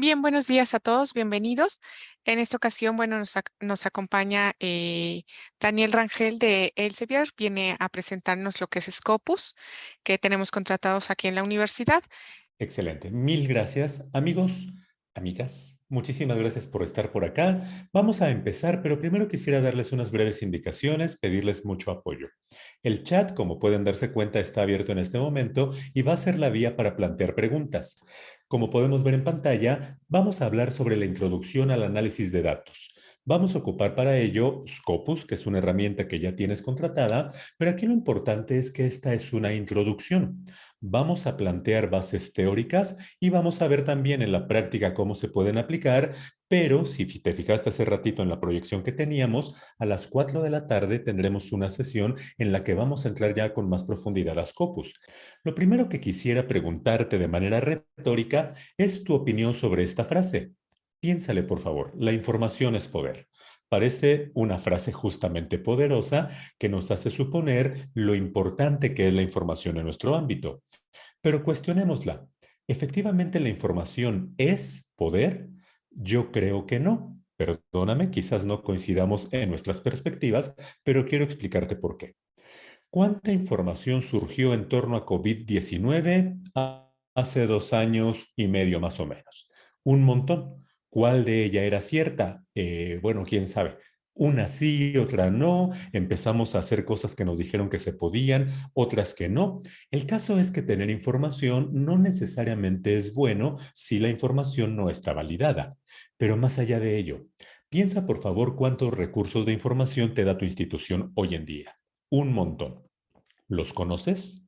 Bien, buenos días a todos, bienvenidos. En esta ocasión, bueno, nos, nos acompaña eh, Daniel Rangel de Elsevier, viene a presentarnos lo que es Scopus, que tenemos contratados aquí en la universidad. Excelente, mil gracias. Amigos, amigas, muchísimas gracias por estar por acá. Vamos a empezar, pero primero quisiera darles unas breves indicaciones, pedirles mucho apoyo. El chat, como pueden darse cuenta, está abierto en este momento y va a ser la vía para plantear preguntas. Como podemos ver en pantalla, vamos a hablar sobre la introducción al análisis de datos. Vamos a ocupar para ello Scopus, que es una herramienta que ya tienes contratada, pero aquí lo importante es que esta es una introducción. Vamos a plantear bases teóricas y vamos a ver también en la práctica cómo se pueden aplicar, pero si te fijaste hace ratito en la proyección que teníamos, a las 4 de la tarde tendremos una sesión en la que vamos a entrar ya con más profundidad a Scopus. Lo primero que quisiera preguntarte de manera retórica es tu opinión sobre esta frase. Piénsale, por favor, la información es poder. Parece una frase justamente poderosa que nos hace suponer lo importante que es la información en nuestro ámbito. Pero cuestionémosla. ¿Efectivamente la información es poder? Yo creo que no. Perdóname, quizás no coincidamos en nuestras perspectivas, pero quiero explicarte por qué. ¿Cuánta información surgió en torno a COVID-19 hace dos años y medio más o menos? Un montón. ¿Cuál de ella era cierta? Eh, bueno, quién sabe. Una sí, otra no. Empezamos a hacer cosas que nos dijeron que se podían, otras que no. El caso es que tener información no necesariamente es bueno si la información no está validada. Pero más allá de ello, piensa por favor cuántos recursos de información te da tu institución hoy en día. Un montón. ¿Los conoces?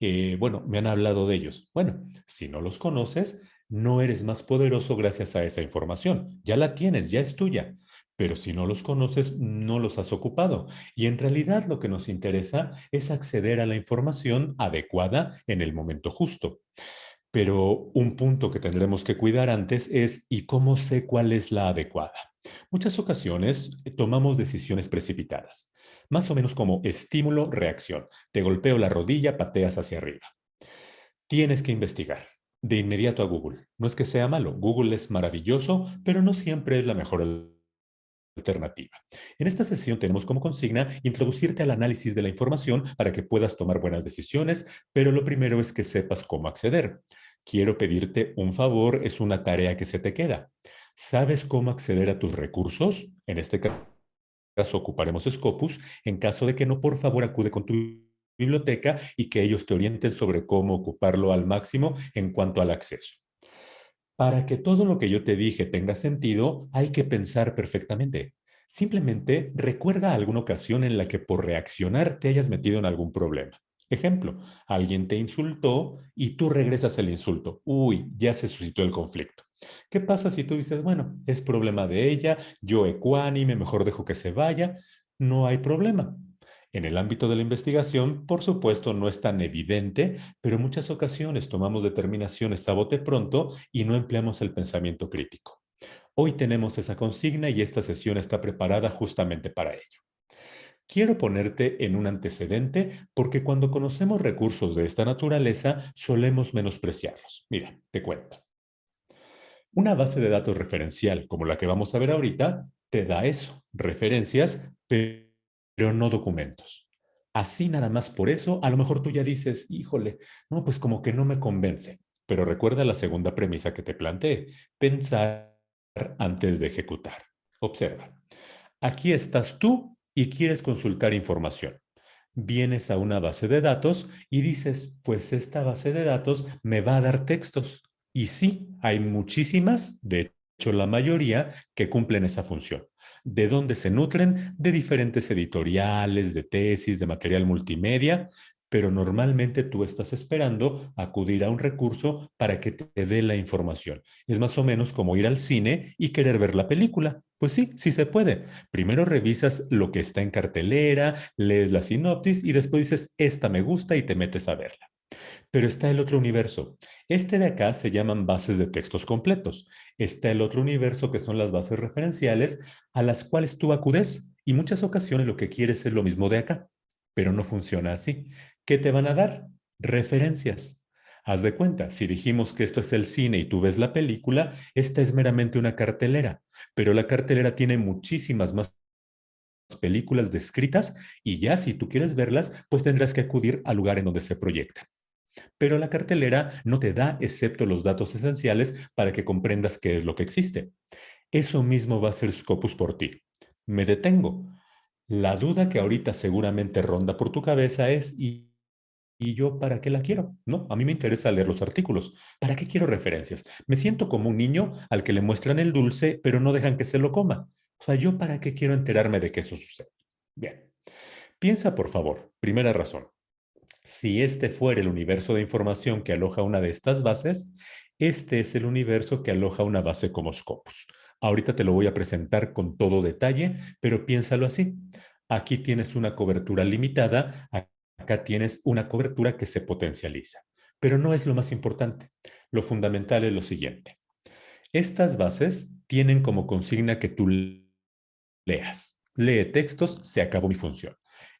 Eh, bueno, me han hablado de ellos. Bueno, si no los conoces, no eres más poderoso gracias a esa información. Ya la tienes, ya es tuya. Pero si no los conoces, no los has ocupado. Y en realidad lo que nos interesa es acceder a la información adecuada en el momento justo. Pero un punto que tendremos que cuidar antes es ¿y cómo sé cuál es la adecuada? Muchas ocasiones eh, tomamos decisiones precipitadas, más o menos como estímulo-reacción. Te golpeo la rodilla, pateas hacia arriba. Tienes que investigar de inmediato a Google. No es que sea malo, Google es maravilloso, pero no siempre es la mejor alternativa. En esta sesión tenemos como consigna introducirte al análisis de la información para que puedas tomar buenas decisiones, pero lo primero es que sepas cómo acceder. Quiero pedirte un favor, es una tarea que se te queda. ¿Sabes cómo acceder a tus recursos? En este caso ocuparemos Scopus. En caso de que no, por favor acude con tu biblioteca y que ellos te orienten sobre cómo ocuparlo al máximo en cuanto al acceso. Para que todo lo que yo te dije tenga sentido, hay que pensar perfectamente. Simplemente recuerda alguna ocasión en la que por reaccionar te hayas metido en algún problema. Ejemplo, alguien te insultó y tú regresas el insulto. Uy, ya se suscitó el conflicto. ¿Qué pasa si tú dices, bueno, es problema de ella, yo ecuánime, mejor dejo que se vaya? No hay problema. En el ámbito de la investigación, por supuesto, no es tan evidente, pero en muchas ocasiones tomamos determinaciones a bote pronto y no empleamos el pensamiento crítico. Hoy tenemos esa consigna y esta sesión está preparada justamente para ello. Quiero ponerte en un antecedente porque cuando conocemos recursos de esta naturaleza solemos menospreciarlos. Mira, te cuento. Una base de datos referencial como la que vamos a ver ahorita te da eso, referencias, pero pero no documentos. Así nada más por eso, a lo mejor tú ya dices, híjole, no, pues como que no me convence. Pero recuerda la segunda premisa que te planteé, pensar antes de ejecutar. Observa, aquí estás tú y quieres consultar información. Vienes a una base de datos y dices, pues esta base de datos me va a dar textos. Y sí, hay muchísimas, de hecho la mayoría, que cumplen esa función. ¿De dónde se nutren? De diferentes editoriales, de tesis, de material multimedia, pero normalmente tú estás esperando acudir a un recurso para que te dé la información. Es más o menos como ir al cine y querer ver la película. Pues sí, sí se puede. Primero revisas lo que está en cartelera, lees la sinopsis y después dices, esta me gusta y te metes a verla. Pero está el otro universo. Este de acá se llaman bases de textos completos. Está el otro universo que son las bases referenciales a las cuales tú acudes y muchas ocasiones lo que quieres es lo mismo de acá, pero no funciona así. ¿Qué te van a dar? Referencias. Haz de cuenta, si dijimos que esto es el cine y tú ves la película, esta es meramente una cartelera, pero la cartelera tiene muchísimas más películas descritas y ya si tú quieres verlas, pues tendrás que acudir al lugar en donde se proyecta. Pero la cartelera no te da excepto los datos esenciales para que comprendas qué es lo que existe. Eso mismo va a ser Scopus por ti. Me detengo. La duda que ahorita seguramente ronda por tu cabeza es, ¿y, ¿y yo para qué la quiero? No, a mí me interesa leer los artículos. ¿Para qué quiero referencias? Me siento como un niño al que le muestran el dulce, pero no dejan que se lo coma. O sea, ¿yo para qué quiero enterarme de que eso sucede? Bien. Piensa, por favor, primera razón. Si este fuera el universo de información que aloja una de estas bases, este es el universo que aloja una base como Scopus. Ahorita te lo voy a presentar con todo detalle, pero piénsalo así. Aquí tienes una cobertura limitada, acá tienes una cobertura que se potencializa. Pero no es lo más importante. Lo fundamental es lo siguiente. Estas bases tienen como consigna que tú leas. Lee textos, se acabó mi función.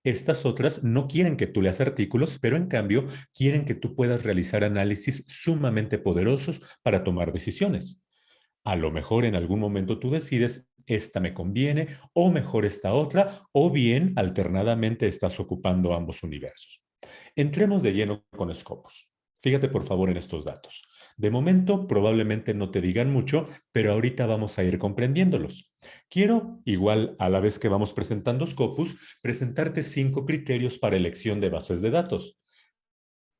Estas otras no quieren que tú leas artículos, pero en cambio quieren que tú puedas realizar análisis sumamente poderosos para tomar decisiones. A lo mejor en algún momento tú decides, esta me conviene, o mejor esta otra, o bien alternadamente estás ocupando ambos universos. Entremos de lleno con Scopus. Fíjate por favor en estos datos. De momento probablemente no te digan mucho, pero ahorita vamos a ir comprendiéndolos. Quiero, igual a la vez que vamos presentando Scopus, presentarte cinco criterios para elección de bases de datos.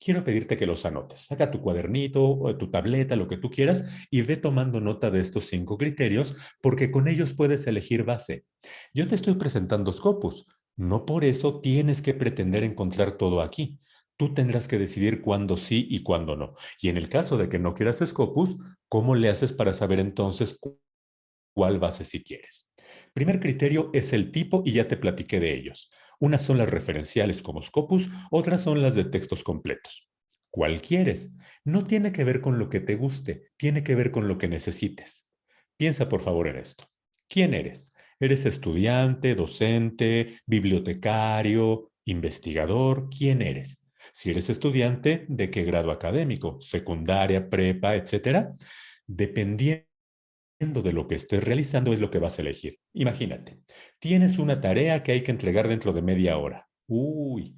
Quiero pedirte que los anotes. Saca tu cuadernito, tu tableta, lo que tú quieras, y ve tomando nota de estos cinco criterios, porque con ellos puedes elegir base. Yo te estoy presentando Scopus. No por eso tienes que pretender encontrar todo aquí tú tendrás que decidir cuándo sí y cuándo no. Y en el caso de que no quieras Scopus, ¿cómo le haces para saber entonces cuál base si quieres? Primer criterio es el tipo y ya te platiqué de ellos. Unas son las referenciales como Scopus, otras son las de textos completos. ¿Cuál quieres? No tiene que ver con lo que te guste, tiene que ver con lo que necesites. Piensa por favor en esto. ¿Quién eres? ¿Eres estudiante, docente, bibliotecario, investigador? ¿Quién eres? Si eres estudiante, ¿de qué grado académico? ¿Secundaria, prepa, etcétera? Dependiendo de lo que estés realizando es lo que vas a elegir. Imagínate, tienes una tarea que hay que entregar dentro de media hora. Uy,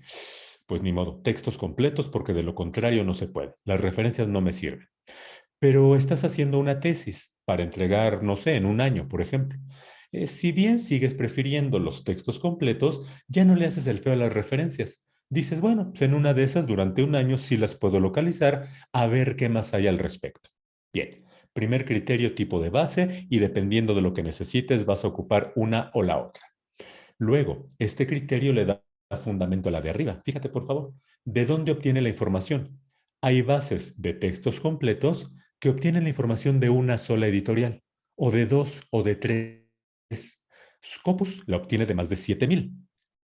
pues ni modo, textos completos porque de lo contrario no se puede. Las referencias no me sirven. Pero estás haciendo una tesis para entregar, no sé, en un año, por ejemplo. Eh, si bien sigues prefiriendo los textos completos, ya no le haces el feo a las referencias dices, bueno, pues en una de esas durante un año sí las puedo localizar, a ver qué más hay al respecto. Bien, primer criterio tipo de base y dependiendo de lo que necesites vas a ocupar una o la otra. Luego, este criterio le da fundamento a la de arriba. Fíjate, por favor, ¿de dónde obtiene la información? Hay bases de textos completos que obtienen la información de una sola editorial, o de dos, o de tres. Scopus la obtiene de más de 7000.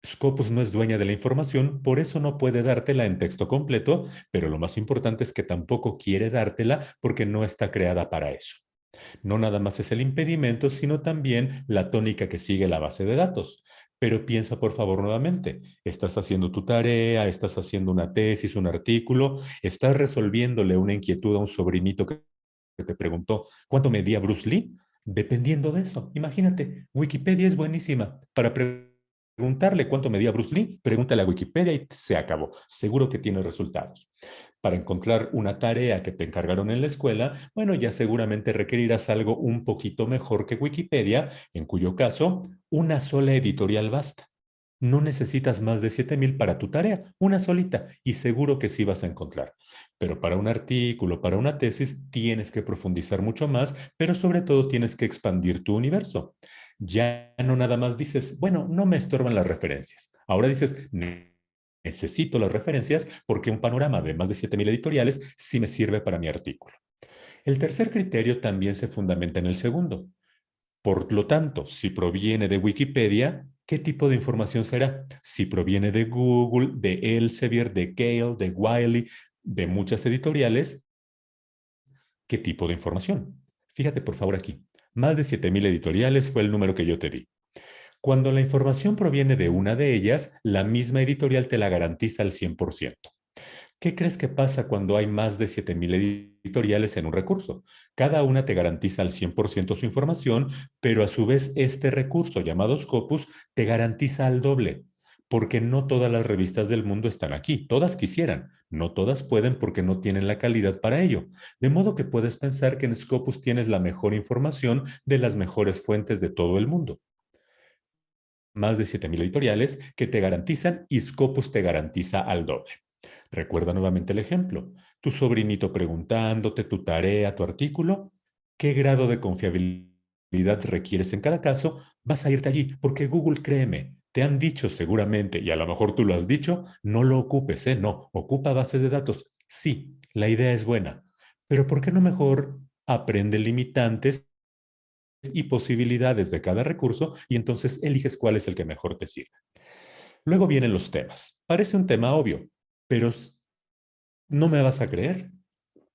Scopus no es dueña de la información, por eso no puede dártela en texto completo, pero lo más importante es que tampoco quiere dártela porque no está creada para eso. No nada más es el impedimento, sino también la tónica que sigue la base de datos. Pero piensa por favor nuevamente, estás haciendo tu tarea, estás haciendo una tesis, un artículo, estás resolviéndole una inquietud a un sobrinito que te preguntó, ¿cuánto medía Bruce Lee? Dependiendo de eso, imagínate, Wikipedia es buenísima para preguntar preguntarle cuánto medía Bruce Lee, pregúntale a Wikipedia y se acabó. Seguro que tiene resultados. Para encontrar una tarea que te encargaron en la escuela, bueno, ya seguramente requerirás algo un poquito mejor que Wikipedia, en cuyo caso, una sola editorial basta. No necesitas más de 7000 para tu tarea, una solita, y seguro que sí vas a encontrar. Pero para un artículo, para una tesis, tienes que profundizar mucho más, pero sobre todo tienes que expandir tu universo ya no nada más dices, bueno, no me estorban las referencias. Ahora dices, necesito las referencias porque un panorama de más de 7.000 editoriales sí me sirve para mi artículo. El tercer criterio también se fundamenta en el segundo. Por lo tanto, si proviene de Wikipedia, ¿qué tipo de información será? Si proviene de Google, de Elsevier, de Gale, de Wiley, de muchas editoriales, ¿qué tipo de información? Fíjate por favor aquí. Más de 7.000 editoriales fue el número que yo te di. Cuando la información proviene de una de ellas, la misma editorial te la garantiza al 100%. ¿Qué crees que pasa cuando hay más de 7000 editoriales en un recurso? Cada una te garantiza al 100% su información, pero a su vez este recurso llamado Scopus te garantiza al doble porque no todas las revistas del mundo están aquí. Todas quisieran, no todas pueden porque no tienen la calidad para ello. De modo que puedes pensar que en Scopus tienes la mejor información de las mejores fuentes de todo el mundo. Más de 7.000 editoriales que te garantizan y Scopus te garantiza al doble. Recuerda nuevamente el ejemplo. Tu sobrinito preguntándote tu tarea, tu artículo, ¿qué grado de confiabilidad requieres en cada caso? Vas a irte allí porque Google, créeme, te han dicho seguramente, y a lo mejor tú lo has dicho, no lo ocupes, ¿eh? No, ocupa bases de datos. Sí, la idea es buena, pero ¿por qué no mejor aprende limitantes y posibilidades de cada recurso y entonces eliges cuál es el que mejor te sirve? Luego vienen los temas. Parece un tema obvio, pero no me vas a creer.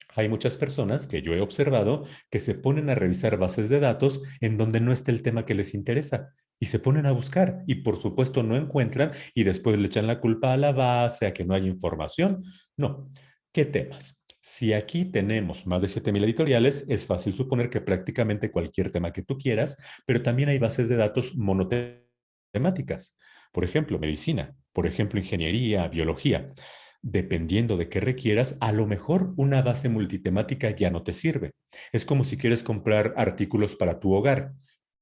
Hay muchas personas que yo he observado que se ponen a revisar bases de datos en donde no está el tema que les interesa y se ponen a buscar y por supuesto no encuentran y después le echan la culpa a la base, a que no hay información. No. ¿Qué temas? Si aquí tenemos más de 7.000 editoriales, es fácil suponer que prácticamente cualquier tema que tú quieras, pero también hay bases de datos monotemáticas. Por ejemplo, medicina, por ejemplo, ingeniería, biología. Dependiendo de qué requieras, a lo mejor una base multitemática ya no te sirve. Es como si quieres comprar artículos para tu hogar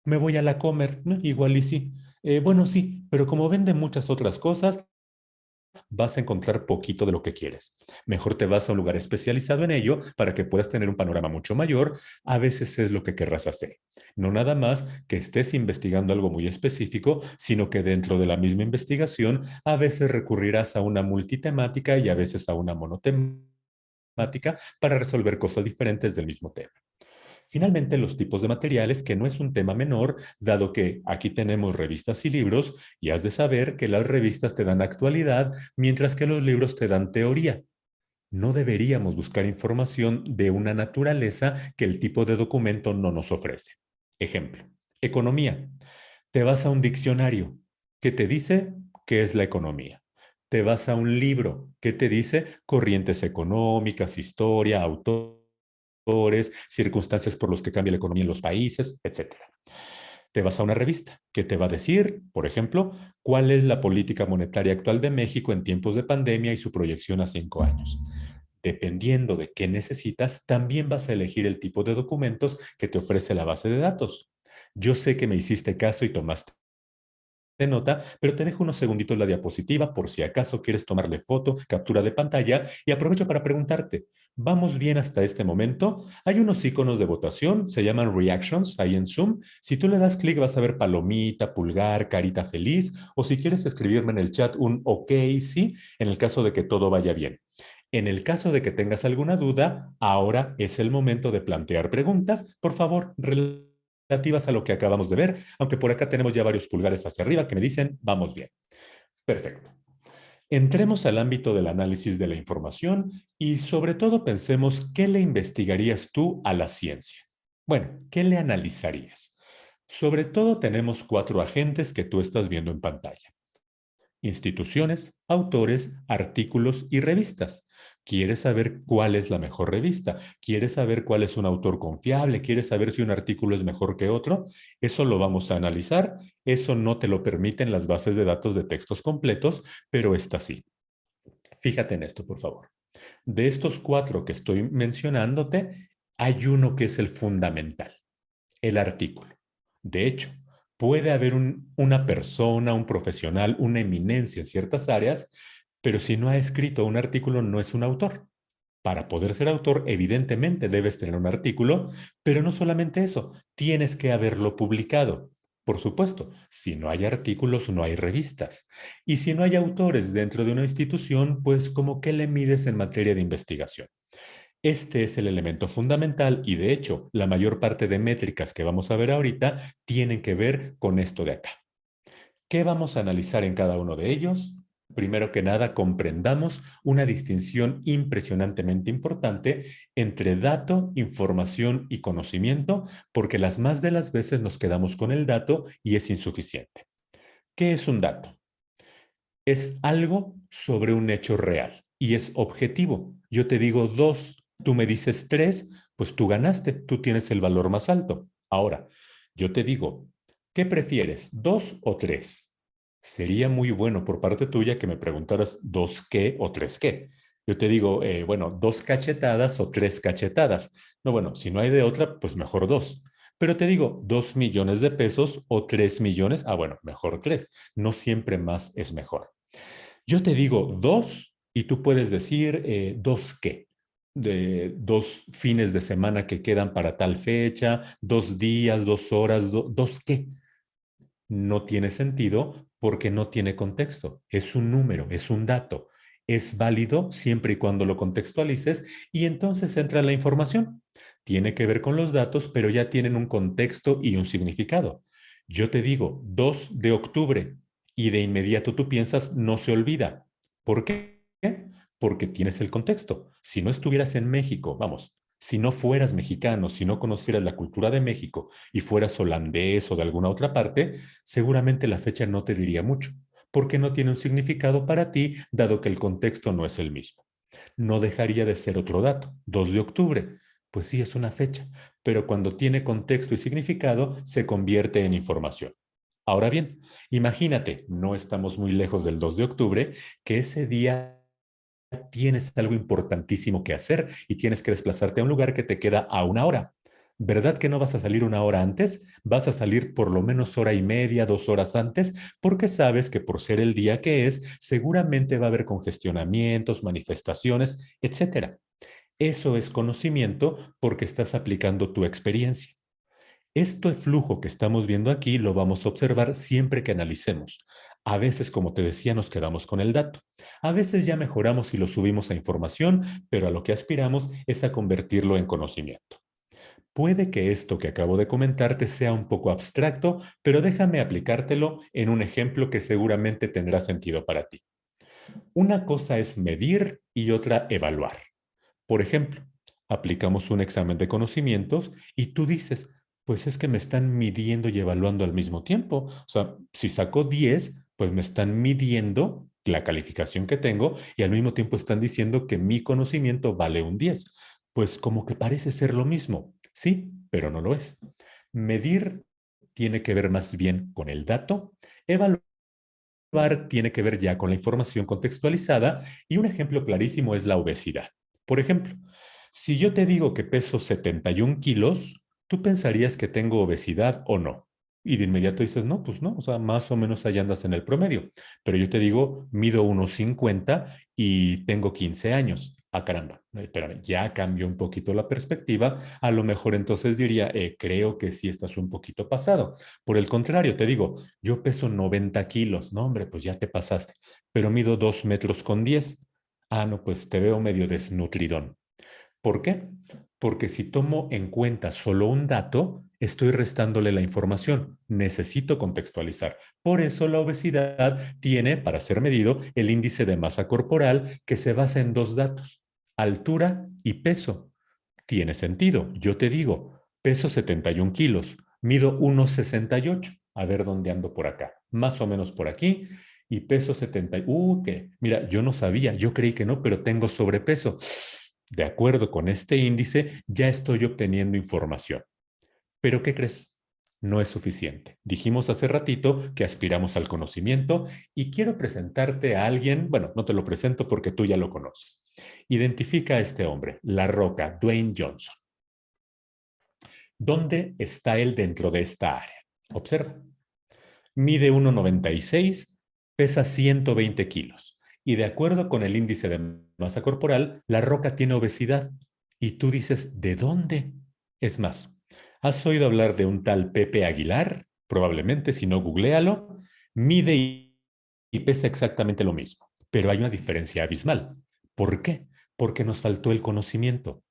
me voy a la comer, igual y sí. Eh, bueno, sí, pero como venden muchas otras cosas, vas a encontrar poquito de lo que quieres. Mejor te vas a un lugar especializado en ello para que puedas tener un panorama mucho mayor. A veces es lo que querrás hacer. No nada más que estés investigando algo muy específico, sino que dentro de la misma investigación a veces recurrirás a una multitemática y a veces a una monotemática para resolver cosas diferentes del mismo tema. Finalmente, los tipos de materiales, que no es un tema menor, dado que aquí tenemos revistas y libros, y has de saber que las revistas te dan actualidad, mientras que los libros te dan teoría. No deberíamos buscar información de una naturaleza que el tipo de documento no nos ofrece. Ejemplo, economía. Te vas a un diccionario que te dice qué es la economía. Te vas a un libro que te dice corrientes económicas, historia, autor circunstancias por los que cambia la economía en los países, etc. Te vas a una revista que te va a decir, por ejemplo, cuál es la política monetaria actual de México en tiempos de pandemia y su proyección a cinco años. Dependiendo de qué necesitas, también vas a elegir el tipo de documentos que te ofrece la base de datos. Yo sé que me hiciste caso y tomaste nota, pero te dejo unos segunditos la diapositiva por si acaso quieres tomarle foto, captura de pantalla y aprovecho para preguntarte, ¿vamos bien hasta este momento? Hay unos iconos de votación, se llaman reactions ahí en Zoom. Si tú le das clic vas a ver palomita, pulgar, carita feliz o si quieres escribirme en el chat un ok, sí, en el caso de que todo vaya bien. En el caso de que tengas alguna duda, ahora es el momento de plantear preguntas. Por favor, relativas a lo que acabamos de ver, aunque por acá tenemos ya varios pulgares hacia arriba que me dicen, vamos bien. Perfecto. Entremos al ámbito del análisis de la información y sobre todo pensemos qué le investigarías tú a la ciencia. Bueno, ¿qué le analizarías? Sobre todo tenemos cuatro agentes que tú estás viendo en pantalla. Instituciones, autores, artículos y revistas. ¿Quieres saber cuál es la mejor revista? ¿Quieres saber cuál es un autor confiable? ¿Quieres saber si un artículo es mejor que otro? Eso lo vamos a analizar. Eso no te lo permiten las bases de datos de textos completos, pero está sí. Fíjate en esto, por favor. De estos cuatro que estoy mencionándote, hay uno que es el fundamental, el artículo. De hecho, puede haber una persona, un profesional, una eminencia en ciertas áreas pero si no ha escrito un artículo, no es un autor. Para poder ser autor, evidentemente debes tener un artículo, pero no solamente eso, tienes que haberlo publicado. Por supuesto, si no hay artículos, no hay revistas. Y si no hay autores dentro de una institución, pues como que le mides en materia de investigación. Este es el elemento fundamental y de hecho, la mayor parte de métricas que vamos a ver ahorita tienen que ver con esto de acá. ¿Qué vamos a analizar en cada uno de ellos? Primero que nada, comprendamos una distinción impresionantemente importante entre dato, información y conocimiento, porque las más de las veces nos quedamos con el dato y es insuficiente. ¿Qué es un dato? Es algo sobre un hecho real. y es objetivo. Yo te digo dos, tú me dices tres, pues tú ganaste, tú tienes el valor más alto. Ahora, yo te digo, ¿qué prefieres, dos o tres? Sería muy bueno por parte tuya que me preguntaras dos qué o tres qué. Yo te digo, eh, bueno, dos cachetadas o tres cachetadas. No, bueno, si no hay de otra, pues mejor dos. Pero te digo, dos millones de pesos o tres millones, ah, bueno, mejor tres. No siempre más es mejor. Yo te digo dos y tú puedes decir eh, dos qué. De dos fines de semana que quedan para tal fecha, dos días, dos horas, dos qué. No tiene sentido porque no tiene contexto. Es un número, es un dato. Es válido siempre y cuando lo contextualices y entonces entra la información. Tiene que ver con los datos, pero ya tienen un contexto y un significado. Yo te digo 2 de octubre y de inmediato tú piensas no se olvida. ¿Por qué? Porque tienes el contexto. Si no estuvieras en México, vamos, si no fueras mexicano, si no conocieras la cultura de México y fueras holandés o de alguna otra parte, seguramente la fecha no te diría mucho, porque no tiene un significado para ti, dado que el contexto no es el mismo. No dejaría de ser otro dato, 2 de octubre. Pues sí, es una fecha, pero cuando tiene contexto y significado, se convierte en información. Ahora bien, imagínate, no estamos muy lejos del 2 de octubre, que ese día tienes algo importantísimo que hacer y tienes que desplazarte a un lugar que te queda a una hora. ¿Verdad que no vas a salir una hora antes? Vas a salir por lo menos hora y media, dos horas antes, porque sabes que por ser el día que es, seguramente va a haber congestionamientos, manifestaciones, etcétera. Eso es conocimiento porque estás aplicando tu experiencia. Este flujo que estamos viendo aquí lo vamos a observar siempre que analicemos. A veces, como te decía, nos quedamos con el dato. A veces ya mejoramos y lo subimos a información, pero a lo que aspiramos es a convertirlo en conocimiento. Puede que esto que acabo de comentarte sea un poco abstracto, pero déjame aplicártelo en un ejemplo que seguramente tendrá sentido para ti. Una cosa es medir y otra evaluar. Por ejemplo, aplicamos un examen de conocimientos y tú dices, pues es que me están midiendo y evaluando al mismo tiempo. O sea, si saco 10, pues me están midiendo la calificación que tengo y al mismo tiempo están diciendo que mi conocimiento vale un 10. Pues como que parece ser lo mismo. Sí, pero no lo es. Medir tiene que ver más bien con el dato, evaluar tiene que ver ya con la información contextualizada y un ejemplo clarísimo es la obesidad. Por ejemplo, si yo te digo que peso 71 kilos, tú pensarías que tengo obesidad o no. Y de inmediato dices, no, pues no, o sea, más o menos allá andas en el promedio. Pero yo te digo, mido 1,50 y tengo 15 años. Ah, caramba, espérame, ya cambió un poquito la perspectiva. A lo mejor entonces diría, eh, creo que sí estás un poquito pasado. Por el contrario, te digo, yo peso 90 kilos. No, hombre, pues ya te pasaste. Pero mido 2 metros con 10. Ah, no, pues te veo medio desnutridón. ¿Por qué? Porque si tomo en cuenta solo un dato, estoy restándole la información. Necesito contextualizar. Por eso la obesidad tiene, para ser medido, el índice de masa corporal que se basa en dos datos, altura y peso. Tiene sentido. Yo te digo, peso 71 kilos, mido 1,68. A ver dónde ando por acá. Más o menos por aquí y peso 70. Uh, que mira, yo no sabía, yo creí que no, pero tengo sobrepeso. De acuerdo con este índice, ya estoy obteniendo información. Pero ¿qué crees? No es suficiente. Dijimos hace ratito que aspiramos al conocimiento y quiero presentarte a alguien, bueno, no te lo presento porque tú ya lo conoces. Identifica a este hombre, La Roca, Dwayne Johnson. ¿Dónde está él dentro de esta área? Observa. Mide 1,96 pesa 120 kilos y de acuerdo con el índice de masa corporal, la roca tiene obesidad. Y tú dices, ¿de dónde? Es más, ¿has oído hablar de un tal Pepe Aguilar? Probablemente, si no, googlealo. Mide y pesa exactamente lo mismo, pero hay una diferencia abismal. ¿Por qué? Porque nos faltó el conocimiento.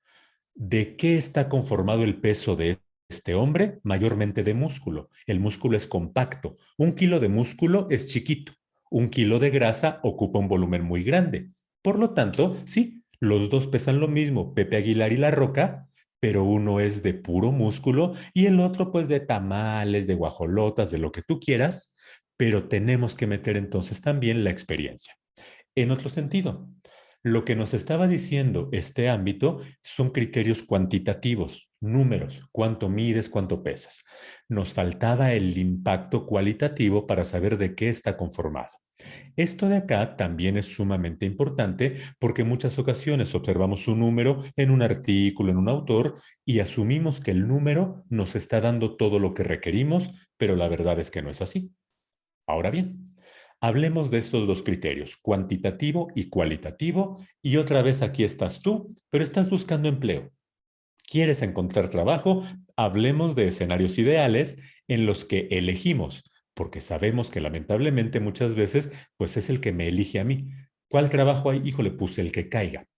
¿De qué está conformado el peso de este hombre? Mayormente de músculo. El músculo es compacto. Un kilo de músculo es chiquito un kilo de grasa ocupa un volumen muy grande. Por lo tanto, sí, los dos pesan lo mismo, Pepe Aguilar y La Roca, pero uno es de puro músculo y el otro pues de tamales, de guajolotas, de lo que tú quieras, pero tenemos que meter entonces también la experiencia. En otro sentido, Lo que nos estaba diciendo este ámbito son criterios cuantitativos, números, cuánto mides, cuánto pesas. Nos faltaba el impacto cualitativo para saber de qué está conformado. Esto de acá también es sumamente importante porque en muchas ocasiones observamos un número en un artículo, en un autor, y asumimos que el número nos está dando todo lo que requerimos, pero la verdad es que no es así. Ahora bien, hablemos de estos dos criterios, cuantitativo y cualitativo, y otra vez aquí estás tú, pero estás buscando empleo. ¿Quieres encontrar trabajo? Hablemos de escenarios ideales en los que elegimos porque sabemos que lamentablemente muchas veces pues es el que me elige a mí. ¿Cuál trabajo hay? Hijo, le puse el que caiga.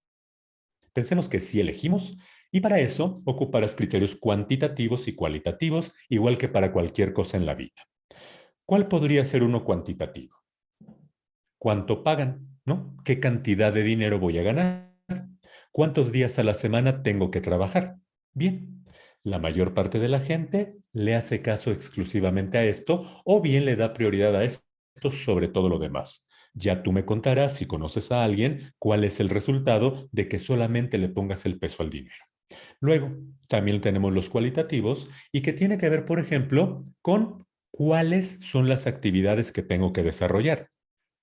Pensemos que sí elegimos y para eso ocuparás criterios cuantitativos y cualitativos, igual que para cualquier cosa en la vida. ¿Cuál podría ser uno cuantitativo? ¿Cuánto pagan? ¿No? ¿Qué cantidad de dinero voy a ganar? ¿Cuántos días a la semana tengo que trabajar? Bien, la mayor parte de la gente le hace caso exclusivamente a esto o bien le da prioridad a esto sobre todo lo demás. Ya tú me contarás, si conoces a alguien, cuál es el resultado de que solamente le pongas el peso al dinero. Luego, también tenemos los cualitativos y que tiene que ver, por ejemplo, con cuáles son las actividades que tengo que desarrollar.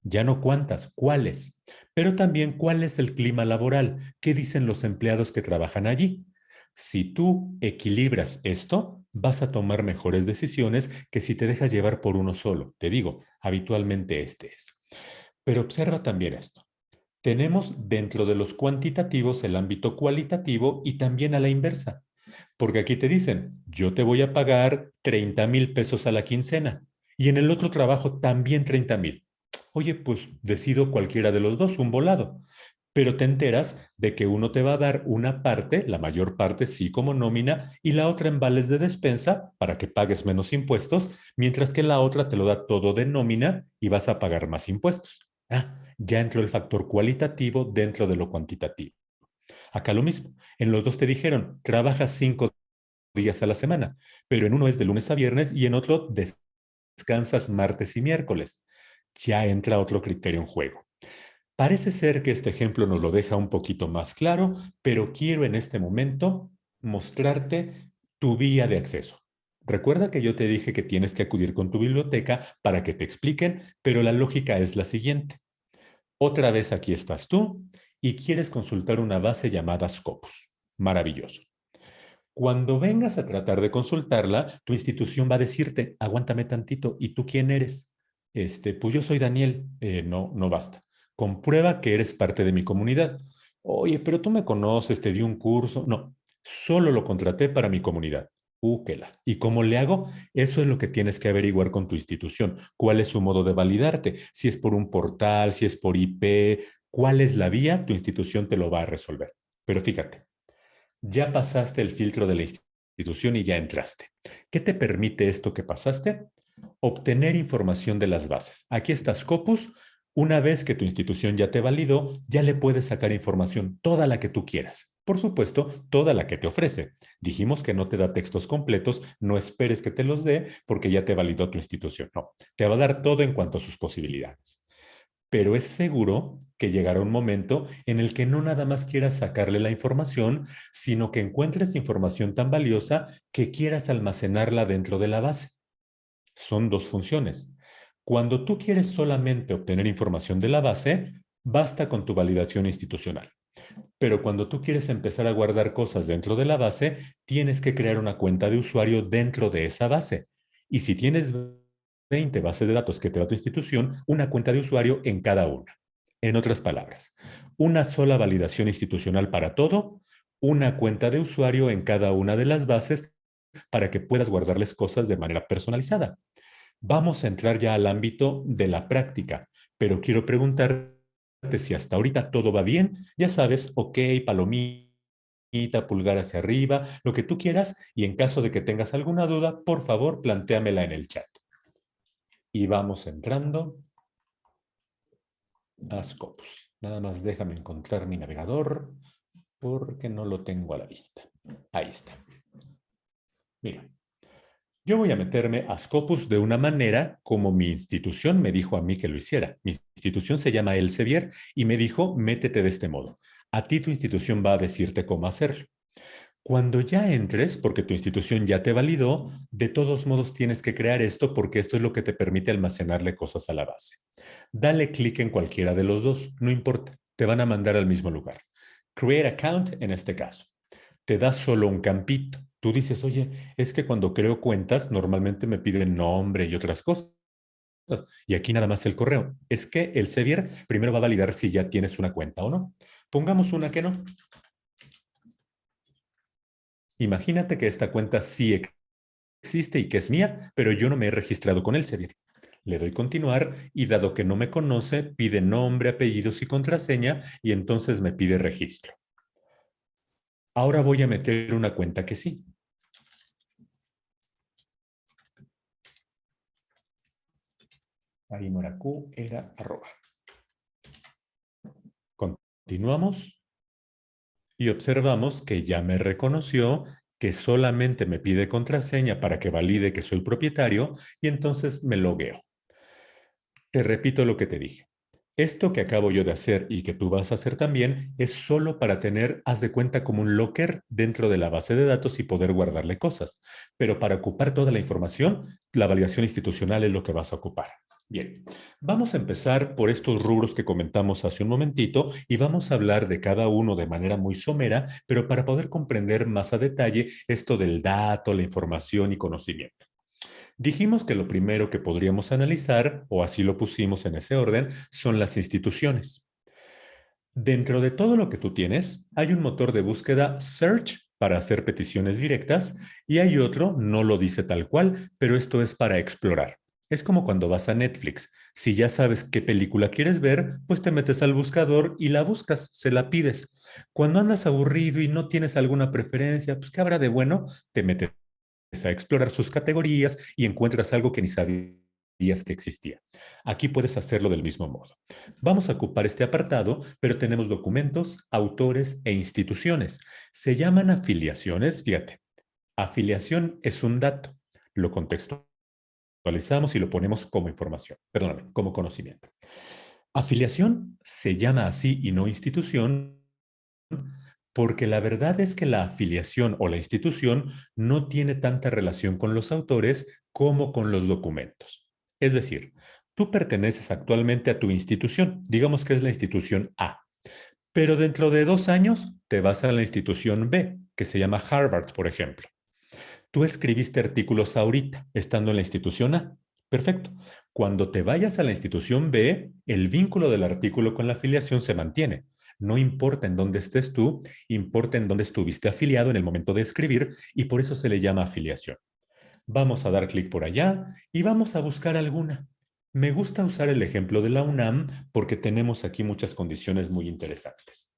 Ya no cuántas, cuáles. Pero también cuál es el clima laboral, qué dicen los empleados que trabajan allí. Si tú equilibras esto, vas a tomar mejores decisiones que si te dejas llevar por uno solo. Te digo, habitualmente este es. Pero observa también esto. Tenemos dentro de los cuantitativos el ámbito cualitativo y también a la inversa. Porque aquí te dicen, yo te voy a pagar 30 mil pesos a la quincena y en el otro trabajo también 30 mil. Oye, pues decido cualquiera de los dos, un volado pero te enteras de que uno te va a dar una parte, la mayor parte sí como nómina, y la otra en vales de despensa para que pagues menos impuestos, mientras que la otra te lo da todo de nómina y vas a pagar más impuestos. Ah, ya entró el factor cualitativo dentro de lo cuantitativo. Acá lo mismo. En los dos te dijeron, trabajas cinco días a la semana, pero en uno es de lunes a viernes y en otro descansas martes y miércoles. Ya entra otro criterio en juego. Parece ser que este ejemplo nos lo deja un poquito más claro, pero quiero en este momento mostrarte tu vía de acceso. Recuerda que yo te dije que tienes que acudir con tu biblioteca para que te expliquen, pero la lógica es la siguiente. Otra vez aquí estás tú y quieres consultar una base llamada Scopus. Maravilloso. Cuando vengas a tratar de consultarla, tu institución va a decirte, aguántame tantito, ¿y tú quién eres? Este, pues yo soy Daniel. Eh, no, no basta. Comprueba que eres parte de mi comunidad. Oye, pero tú me conoces, te di un curso. No, solo lo contraté para mi comunidad. Úquela. ¿Y cómo le hago? Eso es lo que tienes que averiguar con tu institución. ¿Cuál es su modo de validarte? Si es por un portal, si es por IP, cuál es la vía, tu institución te lo va a resolver. Pero fíjate, ya pasaste el filtro de la institución y ya entraste. ¿Qué te permite esto que pasaste? Obtener información de las bases. Aquí está Scopus, una vez que tu institución ya te validó, ya le puedes sacar información, toda la que tú quieras. Por supuesto, toda la que te ofrece. Dijimos que no te da textos completos, no esperes que te los dé porque ya te validó tu institución. No, te va a dar todo en cuanto a sus posibilidades. Pero es seguro que llegará un momento en el que no nada más quieras sacarle la información, sino que encuentres información tan valiosa que quieras almacenarla dentro de la base. Son dos funciones cuando tú quieres solamente obtener información de la base, basta con tu validación institucional. Pero cuando tú quieres empezar a guardar cosas dentro de la base, tienes que crear una cuenta de usuario dentro de esa base. Y si tienes 20 bases de datos que te da tu institución, una cuenta de usuario en cada una. En otras palabras, una sola validación institucional para todo, una cuenta de usuario en cada una de las bases para que puedas guardarles cosas de manera personalizada. Vamos a entrar ya al ámbito de la práctica, pero quiero preguntarte si hasta ahorita todo va bien. Ya sabes, ok, palomita, pulgar hacia arriba, lo que tú quieras, y en caso de que tengas alguna duda, por favor, plantéamela en el chat. Y vamos entrando a Scopus. Nada más déjame encontrar mi navegador porque no lo tengo a la vista. Ahí está. Mira, Yo voy a meterme a Scopus de una manera como mi institución me dijo a mí que lo hiciera. Mi institución se llama Elsevier y me dijo, métete de este modo. A ti tu institución va a decirte cómo hacerlo. Cuando ya entres, porque tu institución ya te validó, de todos modos tienes que crear esto porque esto es lo que te permite almacenarle cosas a la base. Dale clic en cualquiera de los dos, no importa, te van a mandar al mismo lugar. Create account en este caso. Te da solo un campito. Tú dices, oye, es que cuando creo cuentas normalmente me piden nombre y otras cosas. Y aquí nada más el correo. Es que el Sevier primero va a validar si ya tienes una cuenta o no. Pongamos una que no. Imagínate que esta cuenta sí existe y que es mía, pero yo no me he registrado con el Sevier. Le doy continuar y dado que no me conoce, pide nombre, apellidos y contraseña y entonces me pide registro. Ahora voy a meter una cuenta que sí. Ahí era arroba. Continuamos y observamos que ya me reconoció que solamente me pide contraseña para que valide que soy propietario y entonces me logueo. Te repito lo que te dije. Esto que acabo yo de hacer y que tú vas a hacer también es solo para tener, haz de cuenta, como un locker dentro de la base de datos y poder guardarle cosas. Pero para ocupar toda la información, la validación institucional es lo que vas a ocupar. Bien, vamos a empezar por estos rubros que comentamos hace un momentito y vamos a hablar de cada uno de manera muy somera, pero para poder comprender más a detalle esto del dato, la información y conocimiento. Dijimos que lo primero que podríamos analizar, o así lo pusimos en ese orden, son las instituciones. Dentro de todo lo que tú tienes, hay un motor de búsqueda Search para hacer peticiones directas y hay otro, no lo dice tal cual, pero esto es para explorar. Es como cuando vas a Netflix. Si ya sabes qué película quieres ver, pues te metes al buscador y la buscas, se la pides. Cuando andas aburrido y no tienes alguna preferencia, pues ¿qué habrá de bueno? Te metes a explorar sus categorías y encuentras algo que ni sabías que existía. Aquí puedes hacerlo del mismo modo. Vamos a ocupar este apartado, pero tenemos documentos, autores e instituciones. Se llaman afiliaciones, fíjate. Afiliación es un dato. Lo contexto y lo ponemos como información, perdóname, como conocimiento. Afiliación se llama así y no institución porque la verdad es que la afiliación o la institución no tiene tanta relación con los autores como con los documentos. Es decir, tú perteneces actualmente a tu institución, digamos que es la institución A, pero dentro de dos años te vas a la institución B, que se llama Harvard, por ejemplo. Tú escribiste artículos ahorita, estando en la institución A. Perfecto. Cuando te vayas a la institución B, el vínculo del artículo con la afiliación se mantiene. No importa en dónde estés tú, importa en dónde estuviste afiliado en el momento de escribir y por eso se le llama afiliación. Vamos a dar clic por allá y vamos a buscar alguna. Me gusta usar el ejemplo de la UNAM porque tenemos aquí muchas condiciones muy interesantes.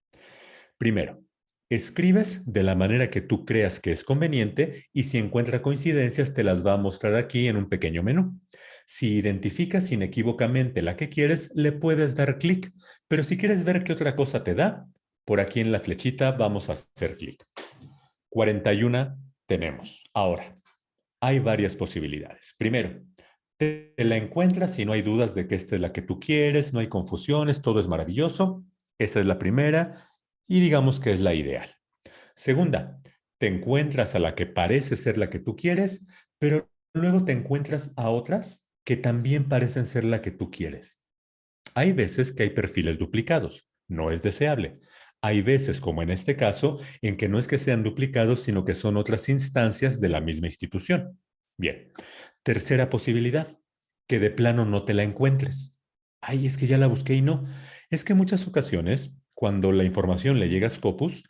Primero, Escribes de la manera que tú creas que es conveniente y si encuentra coincidencias te las va a mostrar aquí en un pequeño menú. Si identificas inequívocamente la que quieres, le puedes dar clic, pero si quieres ver qué otra cosa te da, por aquí en la flechita vamos a hacer clic. 41 tenemos. Ahora, hay varias posibilidades. Primero, te la encuentras y no hay dudas de que esta es la que tú quieres, no hay confusiones, todo es maravilloso. Esa es la primera y digamos que es la ideal. Segunda, te encuentras a la que parece ser la que tú quieres, pero luego te encuentras a otras que también parecen ser la que tú quieres. Hay veces que hay perfiles duplicados, no es deseable. Hay veces, como en este caso, en que no es que sean duplicados, sino que son otras instancias de la misma institución. Bien, tercera posibilidad, que de plano no te la encuentres. Ay, es que ya la busqué y no. Es que en muchas ocasiones cuando la información le llega a Scopus,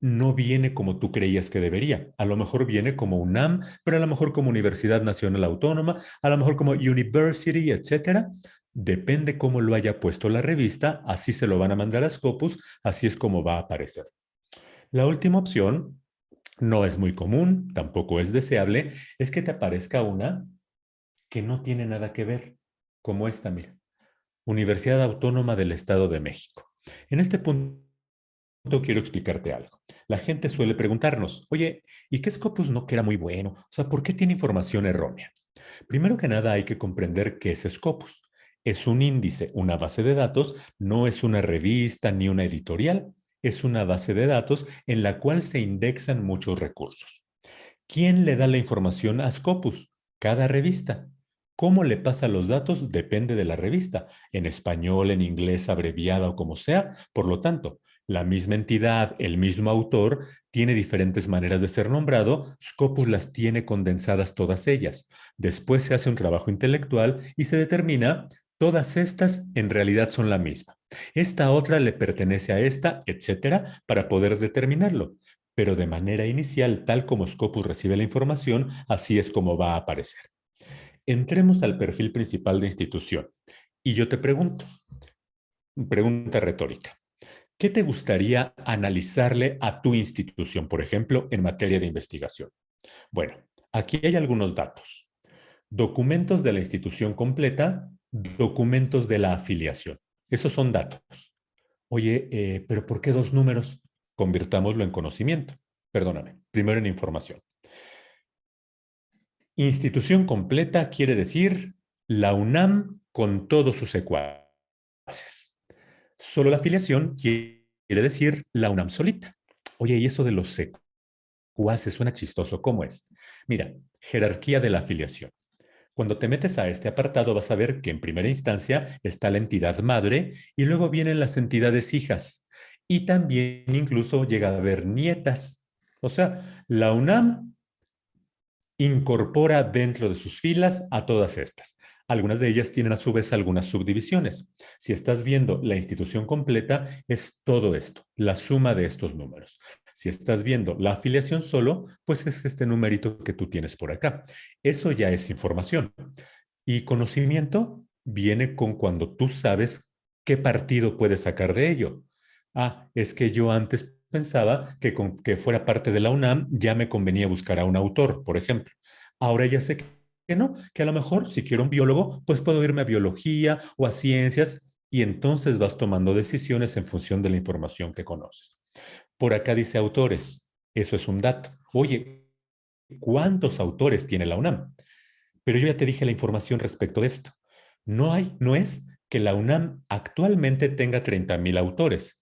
no viene como tú creías que debería. A lo mejor viene como UNAM, pero a lo mejor como Universidad Nacional Autónoma, a lo mejor como University, etcétera. Depende cómo lo haya puesto la revista, así se lo van a mandar a Scopus, así es como va a aparecer. La última opción, no es muy común, tampoco es deseable, es que te aparezca una que no tiene nada que ver, como esta, mira. Universidad Autónoma del Estado de México. En este punto quiero explicarte algo. La gente suele preguntarnos, oye, ¿y qué Scopus no que era muy bueno? O sea, ¿por qué tiene información errónea? Primero que nada hay que comprender qué es Scopus. Es un índice, una base de datos, no es una revista ni una editorial, es una base de datos en la cual se indexan muchos recursos. ¿Quién le da la información a Scopus? Cada revista. ¿Cómo le pasa los datos? Depende de la revista, en español, en inglés, abreviada o como sea. Por lo tanto, la misma entidad, el mismo autor, tiene diferentes maneras de ser nombrado, Scopus las tiene condensadas todas ellas. Después se hace un trabajo intelectual y se determina todas estas en realidad son la misma. Esta otra le pertenece a esta, etcétera, para poder determinarlo. Pero de manera inicial, tal como Scopus recibe la información, así es como va a aparecer. Entremos al perfil principal de institución. Y yo te pregunto, pregunta retórica. ¿Qué te gustaría analizarle a tu institución, por ejemplo, en materia de investigación? Bueno, aquí hay algunos datos. Documentos de la institución completa, documentos de la afiliación. Esos son datos. Oye, eh, ¿pero por qué dos números? Convirtámoslo en conocimiento. Perdóname, primero en información. Institución completa quiere decir la UNAM con todos sus secuaces. Solo la afiliación quiere decir la UNAM solita. Oye, y eso de los secuaces suena chistoso. ¿Cómo es? Mira, jerarquía de la afiliación. Cuando te metes a este apartado vas a ver que en primera instancia está la entidad madre y luego vienen las entidades hijas. Y también incluso llega a haber nietas. O sea, la UNAM incorpora dentro de sus filas a todas estas. Algunas de ellas tienen a su vez algunas subdivisiones. Si estás viendo la institución completa, es todo esto, la suma de estos números. Si estás viendo la afiliación solo, pues es este numerito que tú tienes por acá. Eso ya es información. Y conocimiento viene con cuando tú sabes qué partido puedes sacar de ello. Ah, es que yo antes pensaba que con que fuera parte de la UNAM ya me convenía buscar a un autor, por ejemplo. Ahora ya sé que no, que a lo mejor si quiero un biólogo, pues puedo irme a biología o a ciencias y entonces vas tomando decisiones en función de la información que conoces. Por acá dice autores, eso es un dato. Oye, ¿cuántos autores tiene la UNAM? Pero yo ya te dije la información respecto de esto. No hay, no es que la UNAM actualmente tenga 30.000 autores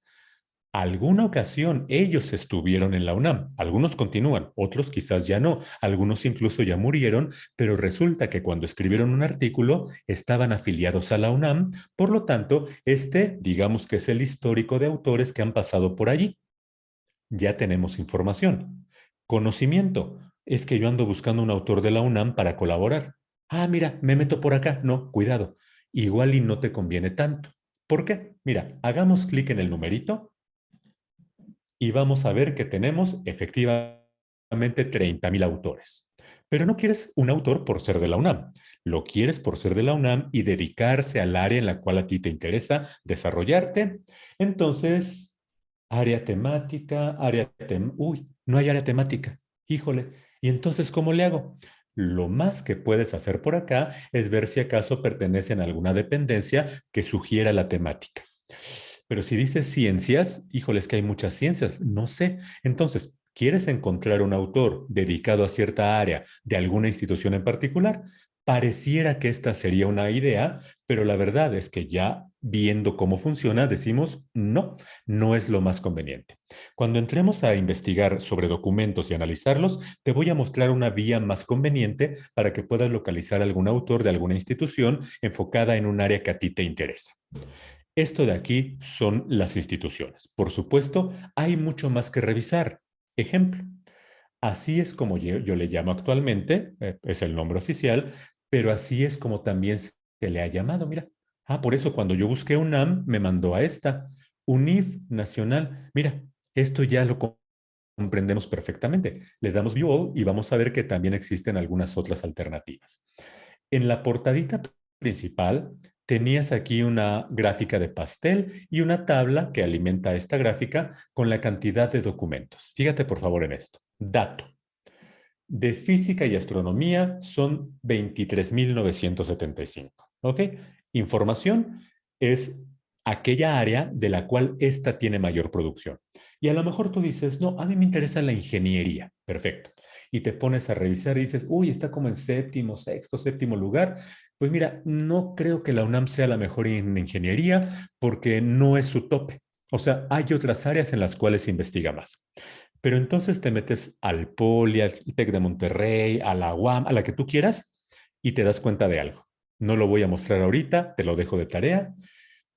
alguna ocasión ellos estuvieron en la UNAM, algunos continúan, otros quizás ya no, algunos incluso ya murieron, pero resulta que cuando escribieron un artículo estaban afiliados a la UNAM, por lo tanto, este digamos que es el histórico de autores que han pasado por allí. Ya tenemos información. Conocimiento, es que yo ando buscando un autor de la UNAM para colaborar. Ah, mira, me meto por acá. No, cuidado, igual y no te conviene tanto. ¿Por qué? Mira, hagamos clic en el numerito y vamos a ver que tenemos efectivamente 30.000 autores. Pero no quieres un autor por ser de la UNAM. Lo quieres por ser de la UNAM y dedicarse al área en la cual a ti te interesa desarrollarte. Entonces, área temática, área tem Uy, no hay área temática. Híjole. ¿Y entonces cómo le hago? Lo más que puedes hacer por acá es ver si acaso pertenecen a alguna dependencia que sugiera la temática. Pero si dices ciencias, híjoles que hay muchas ciencias, no sé. Entonces, ¿quieres encontrar un autor dedicado a cierta área de alguna institución en particular? Pareciera que esta sería una idea, pero la verdad es que ya viendo cómo funciona, decimos no, no es lo más conveniente. Cuando entremos a investigar sobre documentos y analizarlos, te voy a mostrar una vía más conveniente para que puedas localizar algún autor de alguna institución enfocada en un área que a ti te interesa. Esto de aquí son las instituciones. Por supuesto, hay mucho más que revisar. Ejemplo, así es como yo, le llamo actualmente, eh, es el nombre oficial, pero así es como también se le ha llamado. Mira, ah, por eso cuando yo busqué UNAM, me mandó a esta, UNIF Nacional. Mira, esto ya lo comprendemos perfectamente. Les damos view all y vamos a ver que también existen algunas otras alternativas. En la portadita principal tenías aquí una gráfica de pastel y una tabla que alimenta esta gráfica con la cantidad de documentos. Fíjate por favor en esto. Dato. De física y astronomía son 23.975. ¿Ok? Información es aquella área de la cual esta tiene mayor producción. Y a lo mejor tú dices, no, a mí me interesa la ingeniería. Perfecto. Y te pones a revisar y dices, uy, está como en séptimo, sexto, séptimo lugar. Pues mira, no creo que la UNAM sea la mejor en ingeniería porque no es su tope. O sea, hay otras áreas en las cuales se investiga más. Pero entonces te metes al Poli, al TEC de Monterrey, a la UAM, a la que tú quieras, y te das cuenta de algo. No lo voy a mostrar ahorita, te lo dejo de tarea.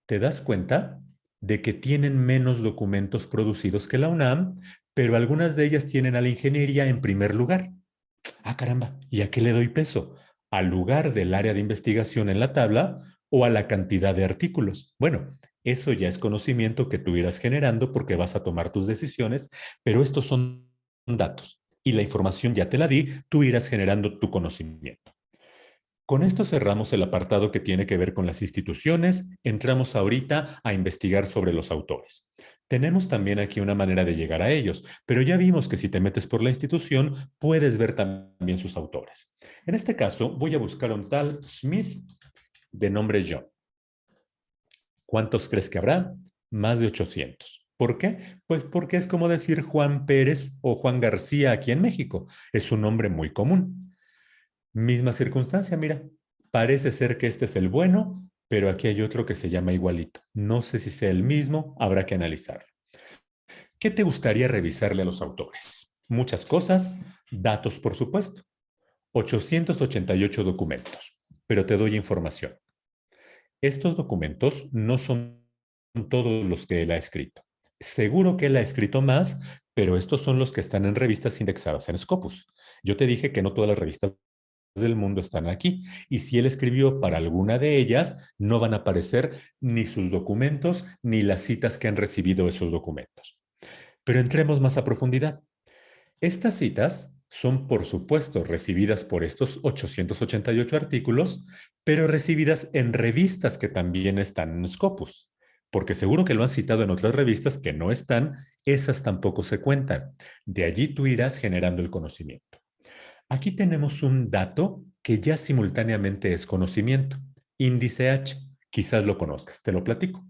Te das cuenta de que tienen menos documentos producidos que la UNAM, pero algunas de ellas tienen a la ingeniería en primer lugar. Ah, caramba, ¿y a qué le doy peso? ¿Al lugar del área de investigación en la tabla o a la cantidad de artículos? Bueno, eso ya es conocimiento que tú irás generando porque vas a tomar tus decisiones, pero estos son datos y la información ya te la di, tú irás generando tu conocimiento. Con esto cerramos el apartado que tiene que ver con las instituciones. Entramos ahorita a investigar sobre los autores. Tenemos también aquí una manera de llegar a ellos, pero ya vimos que si te metes por la institución, puedes ver también sus autores. En este caso, voy a buscar un tal Smith de nombre John. ¿Cuántos crees que habrá? Más de 800. ¿Por qué? Pues porque es como decir Juan Pérez o Juan García aquí en México. Es un nombre muy común. Misma circunstancia, mira. Parece ser que este es el bueno, pero aquí hay otro que se llama igualito. No sé si sea el mismo, habrá que analizarlo. ¿Qué te gustaría revisarle a los autores? Muchas cosas, datos por supuesto. 888 documentos, pero te doy información. Estos documentos no son todos los que él ha escrito. Seguro que él ha escrito más, pero estos son los que están en revistas indexadas en Scopus. Yo te dije que no todas las revistas del mundo están aquí. Y si él escribió para alguna de ellas, no van a aparecer ni sus documentos ni las citas que han recibido esos documentos. Pero entremos más a profundidad. Estas citas son, por supuesto, recibidas por estos 888 artículos, pero recibidas en revistas que también están en Scopus, porque seguro que lo han citado en otras revistas que no están, esas tampoco se cuentan. De allí tú irás generando el conocimiento. Aquí tenemos un dato que ya simultáneamente es conocimiento, índice H, quizás lo conozcas, te lo platico.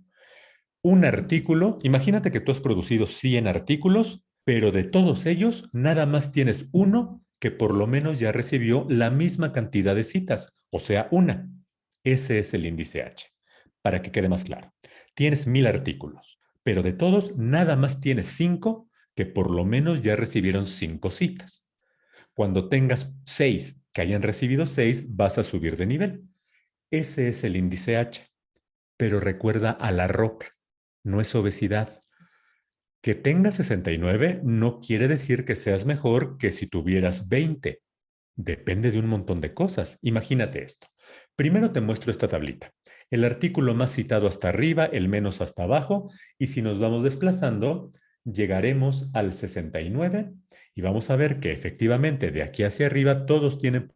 Un artículo, imagínate que tú has producido 100 artículos pero de todos ellos nada más tienes uno que por lo menos ya recibió la misma cantidad de citas, o sea, una. Ese es el índice H. Para que quede más claro, tienes mil artículos, pero de todos nada más tienes cinco que por lo menos ya recibieron cinco citas. Cuando tengas seis que hayan recibido seis, vas a subir de nivel. Ese es el índice H. Pero recuerda a la roca, no es obesidad, que tengas 69 no quiere decir que seas mejor que si tuvieras 20. Depende de un montón de cosas. Imagínate esto. Primero te muestro esta tablita. El artículo más citado hasta arriba, el menos hasta abajo, y si nos vamos desplazando, llegaremos al 69 y vamos a ver que efectivamente de aquí hacia arriba todos tienen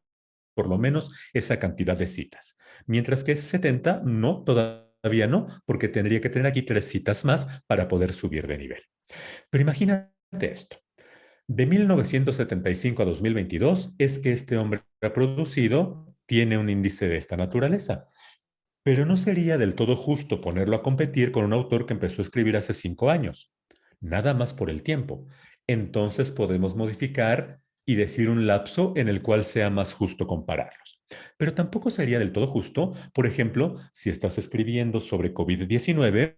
por lo menos esa cantidad de citas. Mientras que 70 no, todavía no, porque tendría que tener aquí tres citas más para poder subir de nivel. Pero imagínate esto. De 1975 a 2022 es que este hombre producido, tiene un índice de esta naturaleza. Pero no sería del todo justo ponerlo a competir con un autor que empezó a escribir hace cinco años. Nada más por el tiempo. Entonces podemos modificar y decir un lapso en el cual sea más justo compararlos. Pero tampoco sería del todo justo, por ejemplo, si estás escribiendo sobre COVID-19,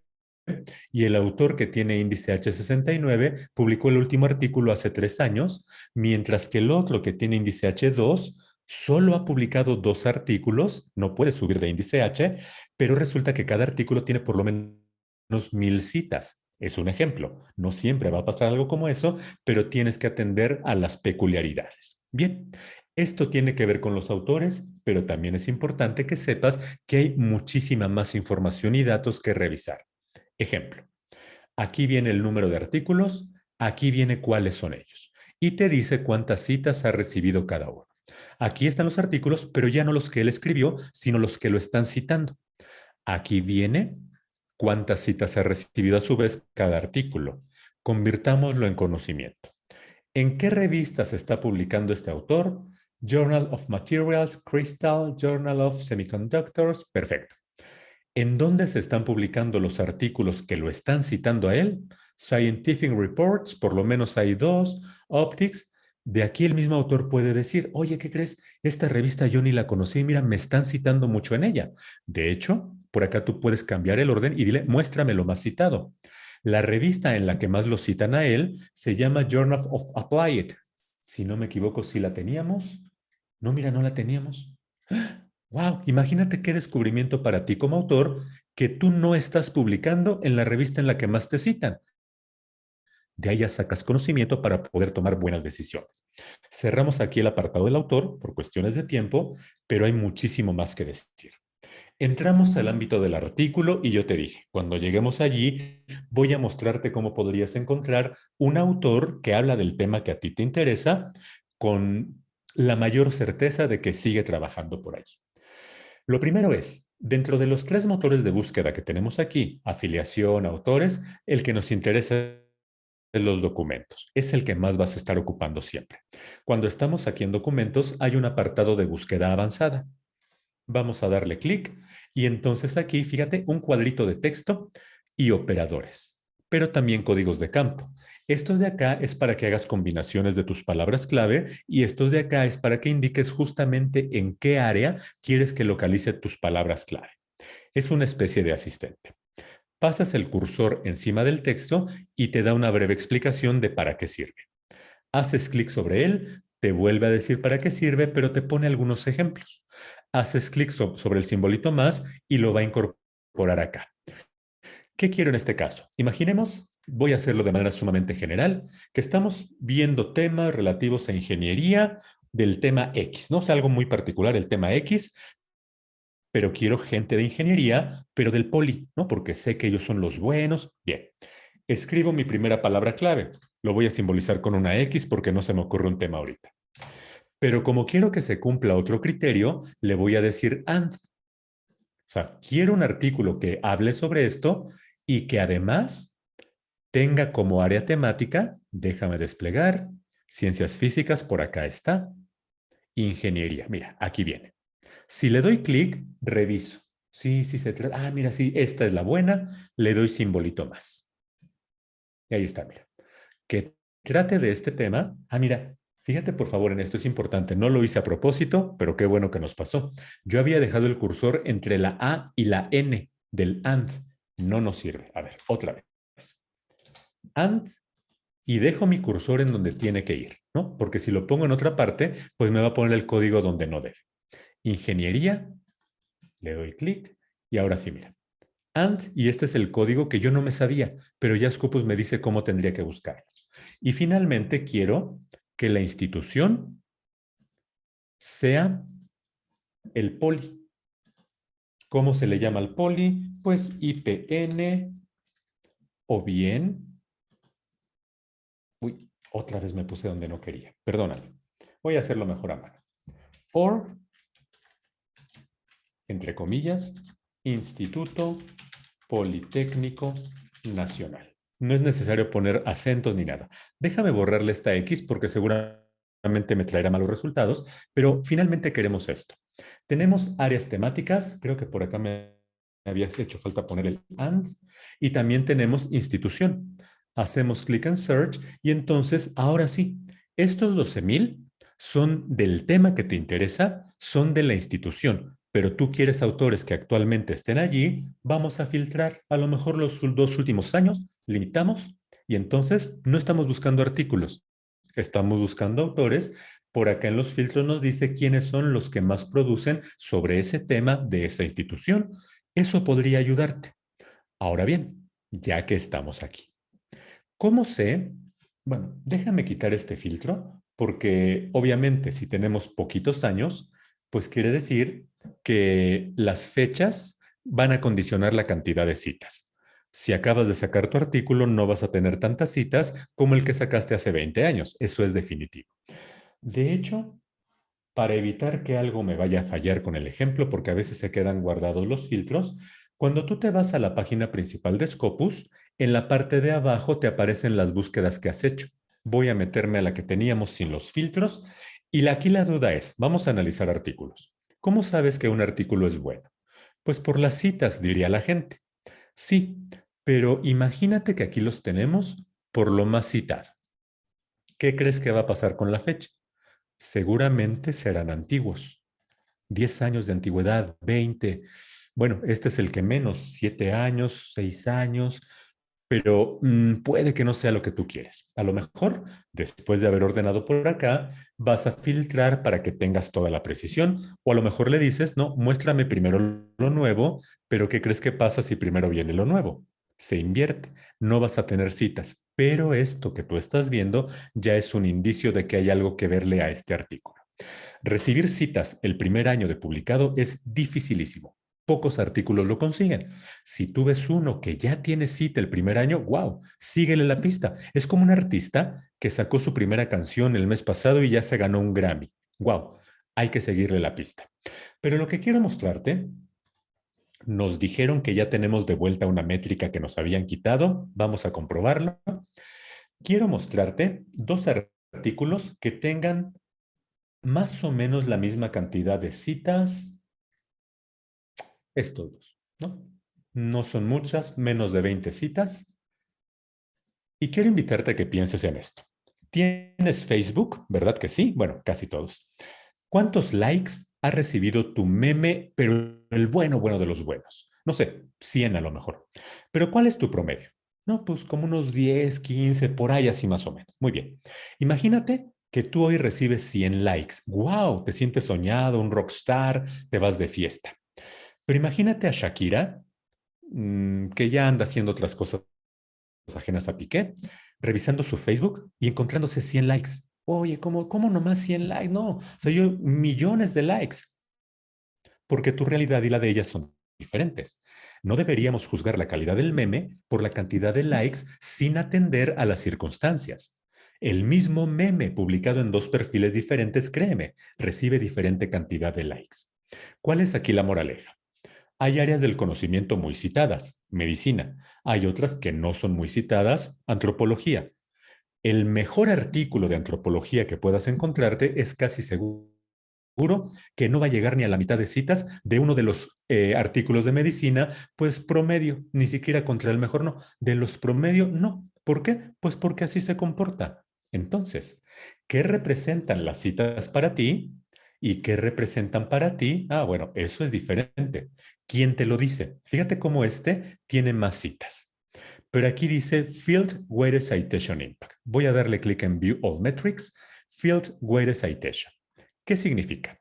y el autor que tiene índice H69 publicó el último artículo hace tres años, mientras que el otro que tiene índice H2 solo ha publicado dos artículos, no puede subir de índice H, pero resulta que cada artículo tiene por lo menos mil citas. Es un ejemplo. No siempre va a pasar algo como eso, pero tienes que atender a las peculiaridades. Bien, esto tiene que ver con los autores, pero también es importante que sepas que hay muchísima más información y datos que revisar. Ejemplo, aquí viene el número de artículos, aquí viene cuáles son ellos. Y te dice cuántas citas ha recibido cada uno. Aquí están los artículos, pero ya no los que él escribió, sino los que lo están citando. Aquí viene cuántas citas ha recibido a su vez cada artículo. Convirtámoslo en conocimiento. ¿En qué revistas está publicando este autor? Journal of Materials, Crystal, Journal of Semiconductors. Perfecto. ¿En dónde se están publicando los artículos que lo están citando a él? Scientific Reports, por lo menos hay dos, Optics, de aquí el mismo autor puede decir, oye, ¿qué crees? Esta revista yo ni la conocí, mira, me están citando mucho en ella. De hecho, por acá tú puedes cambiar el orden y dile, muéstrame lo más citado. La revista en la que más lo citan a él se llama Journal of Applied. Si no me equivoco, si la teníamos. No, mira, no la teníamos. ¡Wow! Imagínate qué descubrimiento para ti como autor que tú no estás publicando en la revista en la que más te citan. De ahí ya sacas conocimiento para poder tomar buenas decisiones. Cerramos aquí el apartado del autor por cuestiones de tiempo, pero hay muchísimo más que decir. Entramos al ámbito del artículo y yo te dije, cuando lleguemos allí, voy a mostrarte cómo podrías encontrar un autor que habla del tema que a ti te interesa con la mayor certeza de que sigue trabajando por allí. Lo primero es, dentro de los tres motores de búsqueda que tenemos aquí, afiliación, autores, el que nos interesa es los documentos. Es el que más vas a estar ocupando siempre. Cuando estamos aquí en documentos, hay un apartado de búsqueda avanzada. Vamos a darle clic y entonces aquí, fíjate, un cuadrito de texto y operadores, pero también códigos de campo. Estos de acá es para que hagas combinaciones de tus palabras clave y estos de acá es para que indiques justamente en qué área quieres que localice tus palabras clave. Es una especie de asistente. Pasas el cursor encima del texto y te da una breve explicación de para qué sirve. Haces clic sobre él, te vuelve a decir para qué sirve, pero te pone algunos ejemplos haces clic sobre el simbolito más y lo va a incorporar acá. ¿Qué quiero en este caso? Imaginemos, voy a hacerlo de manera sumamente general, que estamos viendo temas relativos a ingeniería del tema X, ¿no? Es algo muy particular el tema X, pero quiero gente de ingeniería, pero del poli, ¿no? Porque sé que ellos son los buenos. Bien, escribo mi primera palabra clave. Lo voy a simbolizar con una X porque no se me ocurre un tema ahorita. Pero como quiero que se cumpla otro criterio, le voy a decir and. O sea, quiero un artículo que hable sobre esto y que además tenga como área temática, déjame desplegar, ciencias físicas, por acá está, ingeniería. Mira, aquí viene. Si le doy clic, reviso. Sí, sí se trata. Ah, mira, sí, esta es la buena. Le doy simbolito más. Y ahí está, mira. Que trate de este tema. Ah, mira, Fíjate por favor en esto, es importante. No lo hice a propósito, pero qué bueno que nos pasó. Yo había dejado el cursor entre la A y la N del AND. No nos sirve. A ver, otra vez. AND y dejo mi cursor en donde tiene que ir, ¿no? Porque si lo pongo en otra parte, pues me va a poner el código donde no debe. Ingeniería, le doy clic y ahora sí, mira. AND y este es el código que yo no me sabía, pero ya Scopus me dice cómo tendría que buscarlo. Y finalmente quiero que la institución sea el poli. ¿Cómo se le llama al poli? Pues IPN o bien... Uy, otra vez me puse donde no quería. Perdóname. Voy a hacerlo mejor a mano. Or, entre comillas, Instituto Politécnico Nacional. No es necesario poner acentos ni nada. Déjame borrarle esta X porque seguramente me traerá malos resultados, pero finalmente queremos esto. Tenemos áreas temáticas, creo que por acá me había hecho falta poner el AND, y también tenemos institución. Hacemos clic en Search y entonces, ahora sí, estos 12,000 son del tema que te interesa, son de la institución, pero tú quieres autores que actualmente estén allí, vamos a filtrar a lo mejor los dos últimos años, limitamos y entonces no estamos buscando artículos, estamos buscando autores. Por acá en los filtros nos dice quiénes son los que más producen sobre ese tema de esa institución. Eso podría ayudarte. Ahora bien, ya que estamos aquí. ¿Cómo sé? Bueno, déjame quitar este filtro porque obviamente si tenemos poquitos años, pues quiere decir que las fechas van a condicionar la cantidad de citas. Si acabas de sacar tu artículo, no vas a tener tantas citas como el que sacaste hace 20 años. Eso es definitivo. De hecho, para evitar que algo me vaya a fallar con el ejemplo, porque a veces se quedan guardados los filtros, cuando tú te vas a la página principal de Scopus, en la parte de abajo te aparecen las búsquedas que has hecho. Voy a meterme a la que teníamos sin los filtros y aquí la duda es, vamos a analizar artículos. ¿Cómo sabes que un artículo es bueno? Pues por las citas, diría la gente. Sí, Pero imagínate que aquí los tenemos por lo más citado. ¿Qué crees que va a pasar con la fecha? Seguramente serán antiguos. 10 años de antigüedad, 20. Bueno, este es el que menos, 7 años, 6 años, pero mm, puede que no sea lo que tú quieres. A lo mejor, después de haber ordenado por acá, vas a filtrar para que tengas toda la precisión, o a lo mejor le dices, no, muéstrame primero lo nuevo, pero ¿qué crees que pasa si primero viene lo nuevo? Se invierte, no vas a tener citas, pero esto que tú estás viendo ya es un indicio de que hay algo que verle a este artículo. Recibir citas el primer año de publicado es dificilísimo pocos artículos lo consiguen. Si tú ves uno que ya tiene cita el primer año, wow, síguele la pista. Es como un artista que sacó su primera canción el mes pasado y ya se ganó un Grammy. Wow, hay que seguirle la pista. Pero lo que quiero mostrarte, nos dijeron que ya tenemos de vuelta una métrica que nos habían quitado. Vamos a comprobarlo. Quiero mostrarte dos artículos que tengan más o menos la misma cantidad de citas, estos dos, ¿no? No son muchas, menos de 20 citas. Y quiero invitarte a que pienses en esto. ¿Tienes Facebook? ¿Verdad que sí? Bueno, casi todos. ¿Cuántos likes ha recibido tu meme, pero el bueno, bueno de los buenos? No sé, 100 a lo mejor. Pero ¿cuál es tu promedio? No, pues como unos 10, 15, por ahí así más o menos. Muy bien. Imagínate que tú hoy recibes 100 likes. ¡Wow! Te sientes soñado, un rockstar, te vas de fiesta. Pero imagínate a Shakira, mm, que ya anda haciendo otras cosas ajenas a Piqué, revisando su Facebook y encontrándose 100 likes. Oye, ¿cómo, cómo nomás 100 likes? No, o sea, yo millones de likes. Porque tu realidad y la de ella son diferentes. No deberíamos juzgar la calidad del meme por la cantidad de likes sin atender a las circunstancias. El mismo meme publicado en dos perfiles diferentes, créeme, recibe diferente cantidad de likes. ¿Cuál es aquí la moraleja? Hay áreas del conocimiento muy citadas, medicina. Hay otras que no son muy citadas, antropología. El mejor artículo de antropología que puedas encontrarte es casi seguro que no va a llegar ni a la mitad de citas de uno de los eh, artículos de medicina, pues promedio, ni siquiera contra el mejor no. De los promedio, no. ¿Por qué? Pues porque así se comporta. Entonces, ¿qué representan las citas para ti? ¿Y qué representan para ti? Ah, bueno, eso es diferente. ¿Quién te lo dice? Fíjate cómo este tiene más citas. Pero aquí dice Field Weighted Citation Impact. Voy a darle clic en View All Metrics, Field Weighted Citation. ¿Qué significa?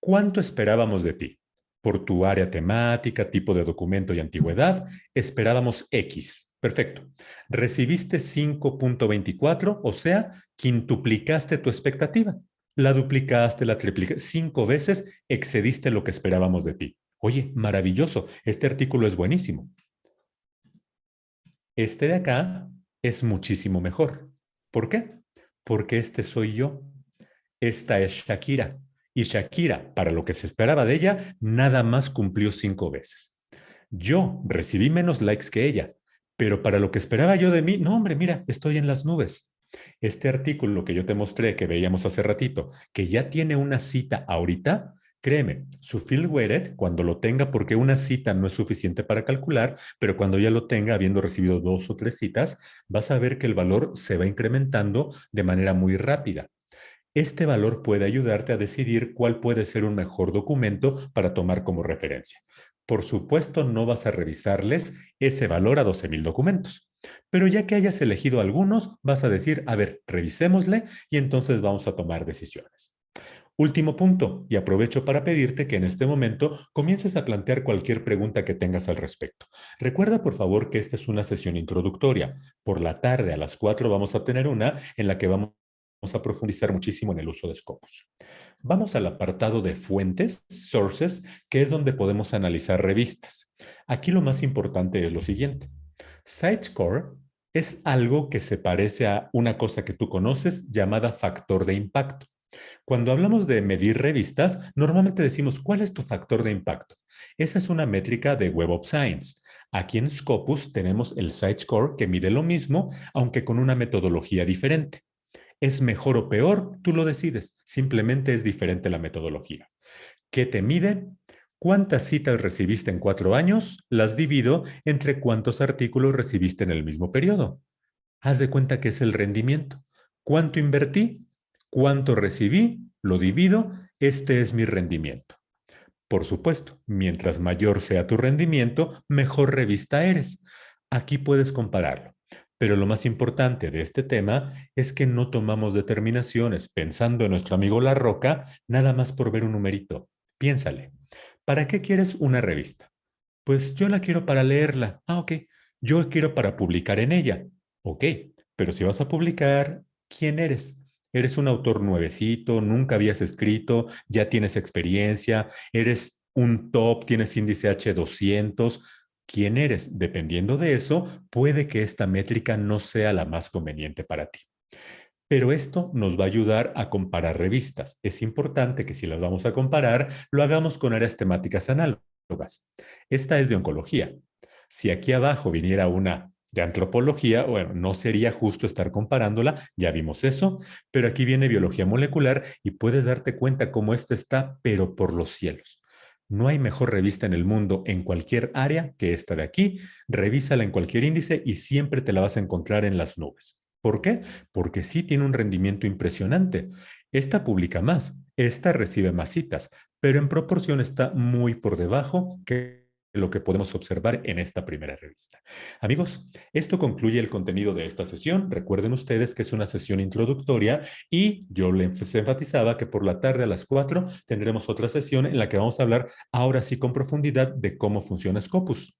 ¿Cuánto esperábamos de ti? Por tu área temática, tipo de documento y antigüedad, esperábamos X. Perfecto. Recibiste 5.24, o sea, quintuplicaste tu expectativa. La duplicaste, la triplicaste, cinco veces excediste lo que esperábamos de ti. Oye, maravilloso, este artículo es buenísimo. Este de acá es muchísimo mejor. ¿Por qué? Porque este soy yo. Esta es Shakira. Y Shakira, para lo que se esperaba de ella, nada más cumplió cinco veces. Yo recibí menos likes que ella, pero para lo que esperaba yo de mí, no hombre, mira, estoy en las nubes. Este artículo que yo te mostré, que veíamos hace ratito, que ya tiene una cita ahorita, Créeme, su field weighted, cuando lo tenga, porque una cita no es suficiente para calcular, pero cuando ya lo tenga, habiendo recibido dos o tres citas, vas a ver que el valor se va incrementando de manera muy rápida. Este valor puede ayudarte a decidir cuál puede ser un mejor documento para tomar como referencia. Por supuesto, no vas a revisarles ese valor a 12,000 documentos. Pero ya que hayas elegido algunos, vas a decir, a ver, revisémosle y entonces vamos a tomar decisiones. Último punto, y aprovecho para pedirte que en este momento comiences a plantear cualquier pregunta que tengas al respecto. Recuerda, por favor, que esta es una sesión introductoria. Por la tarde, a las 4, vamos a tener una en la que vamos a profundizar muchísimo en el uso de Scopus. Vamos al apartado de fuentes, sources, que es donde podemos analizar revistas. Aquí lo más importante es lo siguiente. Score es algo que se parece a una cosa que tú conoces llamada factor de impacto. Cuando hablamos de medir revistas, normalmente decimos, ¿cuál es tu factor de impacto? Esa es una métrica de Web of Science. Aquí en Scopus tenemos el Score que mide lo mismo, aunque con una metodología diferente. ¿Es mejor o peor? Tú lo decides. Simplemente es diferente la metodología. ¿Qué te mide? ¿Cuántas citas recibiste en cuatro años? Las divido entre cuántos artículos recibiste en el mismo periodo. Haz de cuenta que es el rendimiento. ¿Cuánto invertí? ¿Cuánto recibí? Lo divido. Este es mi rendimiento. Por supuesto, mientras mayor sea tu rendimiento, mejor revista eres. Aquí puedes compararlo. Pero lo más importante de este tema es que no tomamos determinaciones pensando en nuestro amigo La Roca nada más por ver un numerito. Piénsale. ¿Para qué quieres una revista? Pues yo la quiero para leerla. Ah, ok. Yo quiero para publicar en ella. Ok. Pero si vas a publicar, ¿quién eres? ¿Eres un autor nuevecito? ¿Nunca habías escrito? ¿Ya tienes experiencia? ¿Eres un top? ¿Tienes índice H200? quién eres. Dependiendo de eso, puede que esta métrica no sea la más conveniente para ti. Pero esto nos va a ayudar a comparar revistas. Es importante que si las vamos a comparar, lo hagamos con áreas temáticas análogas. Esta es de oncología. Si aquí abajo viniera una de antropología, bueno, no sería justo estar comparándola, ya vimos eso, pero aquí viene biología molecular y puedes darte cuenta cómo esta está, pero por los cielos. No hay mejor revista en el mundo en cualquier área que esta de aquí. Revísala en cualquier índice y siempre te la vas a encontrar en las nubes. ¿Por qué? Porque sí tiene un rendimiento impresionante. Esta publica más, esta recibe más citas, pero en proporción está muy por debajo lo que podemos observar en esta primera revista. Amigos, esto concluye el contenido de esta sesión. Recuerden ustedes que es una sesión introductoria y yo les enfatizaba que por la tarde a las 4 tendremos otra sesión en la que vamos a hablar ahora sí con profundidad de cómo funciona Scopus.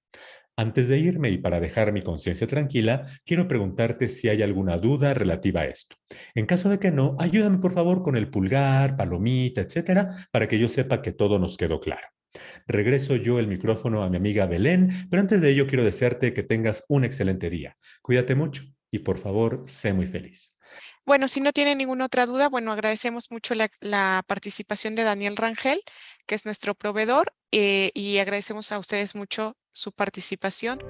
Antes de irme y para dejar mi conciencia tranquila, quiero preguntarte si hay alguna duda relativa a esto. En caso de que no, ayúdame por favor con el pulgar, palomita, etcétera, para que yo sepa que todo nos quedó claro. Regreso yo el micrófono a mi amiga Belén, pero antes de ello quiero desearte que tengas un excelente día. Cuídate mucho y por favor, sé muy feliz. Bueno, si no tiene ninguna otra duda, bueno, agradecemos mucho la, participación de Daniel Rangel, que es nuestro proveedor, eh, y agradecemos a ustedes mucho su participación.